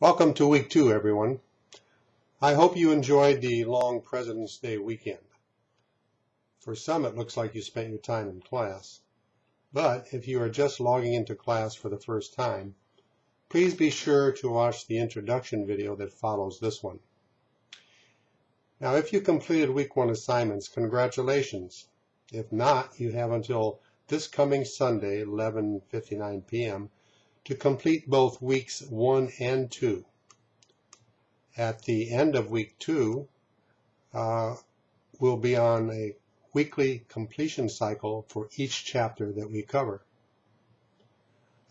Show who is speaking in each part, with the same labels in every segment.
Speaker 1: Welcome to week two, everyone. I hope you enjoyed the long President's Day weekend. For some, it looks like you spent your time in class. But if you are just logging into class for the first time, please be sure to watch the introduction video that follows this one. Now, if you completed week one assignments, congratulations. If not, you have until this coming Sunday, 11.59 p.m., to complete both weeks one and two. At the end of week two, uh, we'll be on a weekly completion cycle for each chapter that we cover.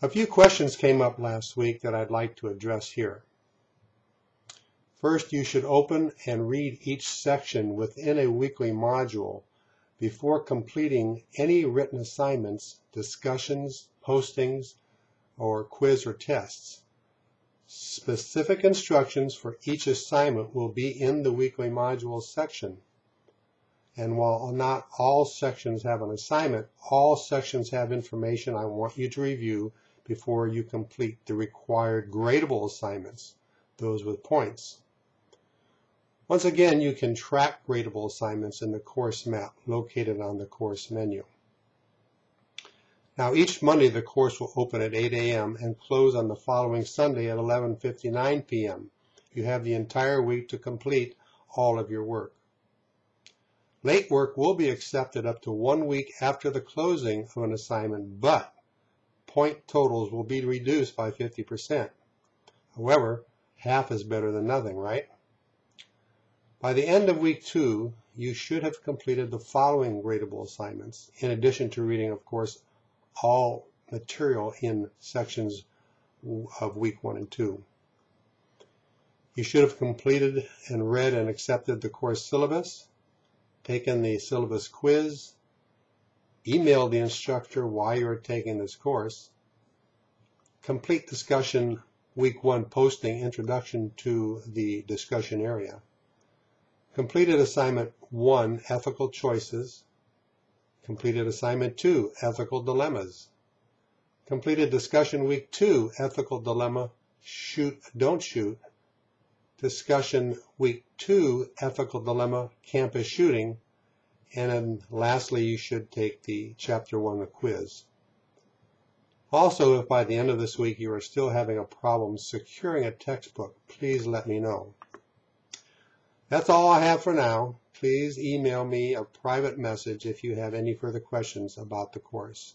Speaker 1: A few questions came up last week that I'd like to address here. First, you should open and read each section within a weekly module before completing any written assignments, discussions, postings, or quiz or tests. Specific instructions for each assignment will be in the weekly modules section. And while not all sections have an assignment, all sections have information I want you to review before you complete the required gradable assignments, those with points. Once again, you can track gradable assignments in the course map located on the course menu. Now each Monday the course will open at 8 a.m. and close on the following Sunday at 11.59 p.m. You have the entire week to complete all of your work. Late work will be accepted up to one week after the closing of an assignment, but point totals will be reduced by 50%. However, half is better than nothing, right? By the end of week two, you should have completed the following gradable assignments, in addition to reading, of course, all material in sections of week one and two. You should have completed and read and accepted the course syllabus, taken the syllabus quiz, emailed the instructor why you're taking this course, complete discussion week one posting introduction to the discussion area, completed assignment one ethical choices, Completed assignment two, ethical dilemmas. Completed discussion week two, ethical dilemma, shoot, don't shoot. Discussion week two, ethical dilemma, campus shooting. And then lastly, you should take the chapter one, the quiz. Also, if by the end of this week you are still having a problem securing a textbook, please let me know. That's all I have for now please email me a private message if you have any further questions about the course.